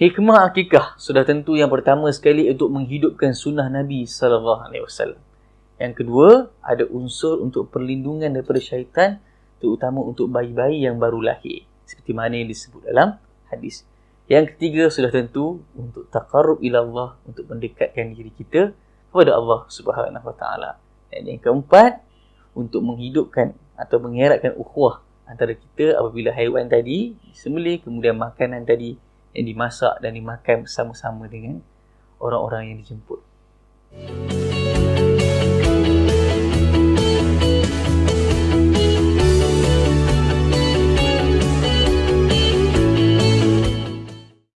Hikmah akikah sudah tentu yang pertama sekali untuk menghidupkan sunnah Nabi sallallahu alaihi wasallam. Yang kedua, ada unsur untuk perlindungan daripada syaitan terutama untuk bayi-bayi yang baru lahir seperti mana yang disebut dalam hadis. Yang ketiga sudah tentu untuk taqarrub ila Allah untuk mendekatkan diri kita kepada Allah Subhanahu wa taala. Dan yang keempat untuk menghidupkan atau mengeratkan ukhuwah antara kita apabila haiwan tadi disembelih kemudian makanan tadi yang dimasak dan dimakan bersama-sama dengan orang-orang yang dijemput. Thank